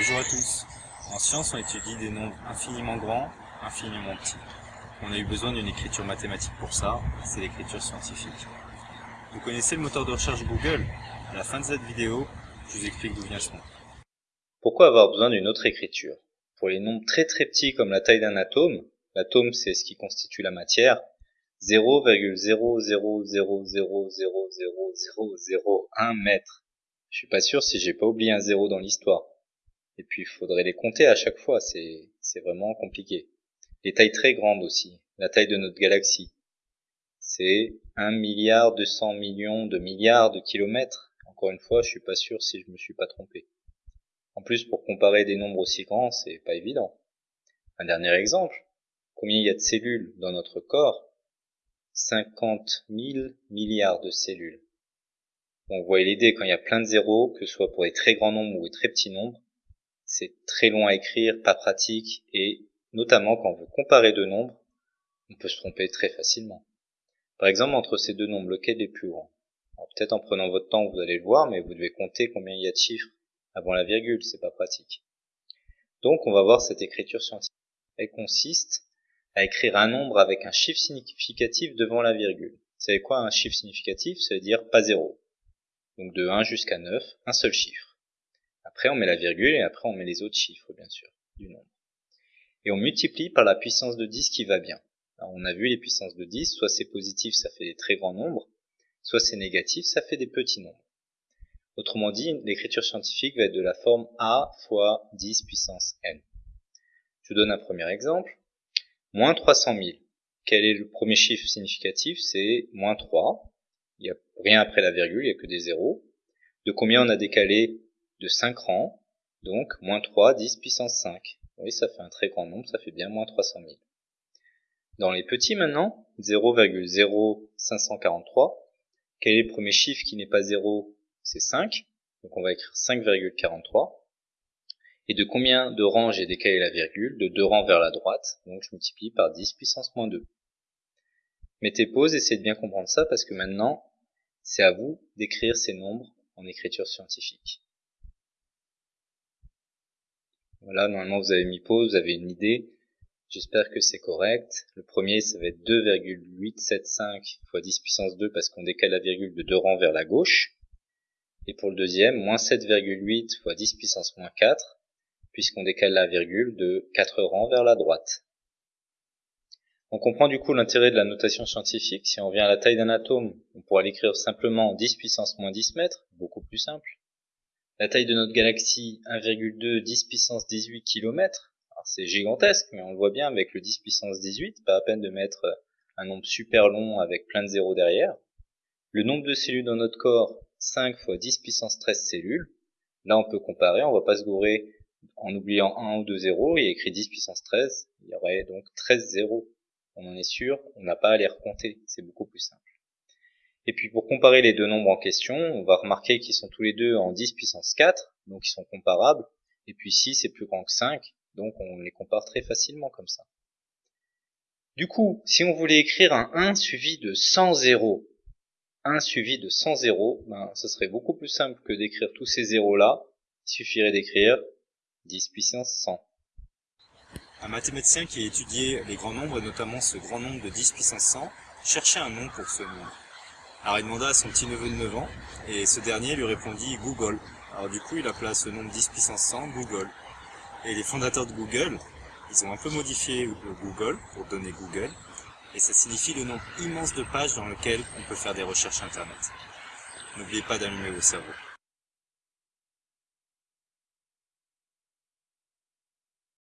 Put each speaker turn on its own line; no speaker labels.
Bonjour à tous. En science, on étudie des nombres infiniment grands, infiniment petits. On a eu besoin d'une écriture mathématique pour ça, c'est l'écriture scientifique. Vous connaissez le moteur de recherche Google À la fin de cette vidéo, je vous explique d'où vient ce nom.
Pourquoi avoir besoin d'une autre écriture Pour les nombres très très petits comme la taille d'un atome, l'atome c'est ce qui constitue la matière, 0,000000001 mètre. Je suis pas sûr si j'ai pas oublié un zéro dans l'histoire. Et puis il faudrait les compter à chaque fois, c'est vraiment compliqué. Les tailles très grandes aussi, la taille de notre galaxie. C'est 1 milliard 200 millions de milliards de kilomètres. Encore une fois, je suis pas sûr si je me suis pas trompé. En plus, pour comparer des nombres aussi grands, c'est pas évident. Un dernier exemple. Combien il y a de cellules dans notre corps? 50 000 milliards de cellules. Vous voyez l'idée, quand il y a plein de zéros, que ce soit pour les très grands nombres ou les très petits nombres, c'est très long à écrire, pas pratique, et notamment quand on veut comparer deux nombres, on peut se tromper très facilement. Par exemple, entre ces deux nombres, lequel est le plus grand? Peut-être en prenant votre temps, vous allez le voir, mais vous devez compter combien il y a de chiffres avant la virgule, c'est pas pratique. Donc, on va voir cette écriture scientifique. Elle consiste à écrire un nombre avec un chiffre significatif devant la virgule. Vous savez quoi un chiffre significatif? Ça veut dire pas zéro. Donc de 1 jusqu'à 9, un seul chiffre. Après on met la virgule et après on met les autres chiffres bien sûr du nombre. Et on multiplie par la puissance de 10 qui va bien. On a vu les puissances de 10, soit c'est positif ça fait des très grands nombres, soit c'est négatif ça fait des petits nombres. Autrement dit, l'écriture scientifique va être de la forme A fois 10 puissance n. Je vous donne un premier exemple. Moins 300 000. Quel est le premier chiffre significatif? C'est moins 3. Il n'y a rien après la virgule, il n'y a que des zéros. De combien on a décalé De 5 rangs. Donc, moins 3, 10 puissance 5. Oui, ça fait un très grand nombre, ça fait bien moins 300 000. Dans les petits maintenant, 0,0543. Quel est le premier chiffre qui n'est pas 0 C'est 5. Donc on va écrire 5,43. Et de combien de rangs j'ai décalé la virgule? De deux rangs vers la droite, donc je multiplie par 10 puissance moins 2. Mettez pause, essayez de bien comprendre ça, parce que maintenant, c'est à vous d'écrire ces nombres en écriture scientifique. Voilà, normalement vous avez mis pause, vous avez une idée. J'espère que c'est correct. Le premier, ça va être 2,875 fois 10 puissance 2 parce qu'on décale la virgule de deux rangs vers la gauche. Et pour le deuxième, moins 7,8 fois 10 puissance moins 4 puisqu'on décale la virgule de 4 rangs vers la droite. On comprend du coup l'intérêt de la notation scientifique. Si on vient à la taille d'un atome, on pourra l'écrire simplement 10 puissance moins 10 mètres, beaucoup plus simple. La taille de notre galaxie, 1,2 10 puissance 18 km. C'est gigantesque, mais on le voit bien avec le 10 puissance 18, pas à peine de mettre un nombre super long avec plein de zéros derrière. Le nombre de cellules dans notre corps, 5 fois 10 puissance 13 cellules. Là, on peut comparer, on va pas se gourer en oubliant 1 ou 2 zéros, il y a écrit 10 puissance 13, il y aurait donc 13 zéros. On en est sûr, on n'a pas à les recompter, c'est beaucoup plus simple. Et puis pour comparer les deux nombres en question, on va remarquer qu'ils sont tous les deux en 10 puissance 4, donc ils sont comparables, et puis 6 est plus grand que 5, donc on les compare très facilement comme ça. Du coup, si on voulait écrire un 1 suivi de 100 zéros, 1 suivi de 100 zéros, ben, ce serait beaucoup plus simple que d'écrire tous ces zéros là, il suffirait d'écrire 10 puissance 100.
Un mathématicien qui a étudié les grands nombres, et notamment ce grand nombre de 10 puissance 100, cherchait un nom pour ce nombre. Alors il demanda à son petit neveu de 9 ans, et ce dernier lui répondit Google. Alors du coup il appela ce nombre 10 puissance 100 Google. Et les fondateurs de Google, ils ont un peu modifié le Google pour donner Google, et ça signifie le nombre immense de pages dans lequel on peut faire des recherches internet. N'oubliez pas d'allumer vos cerveaux.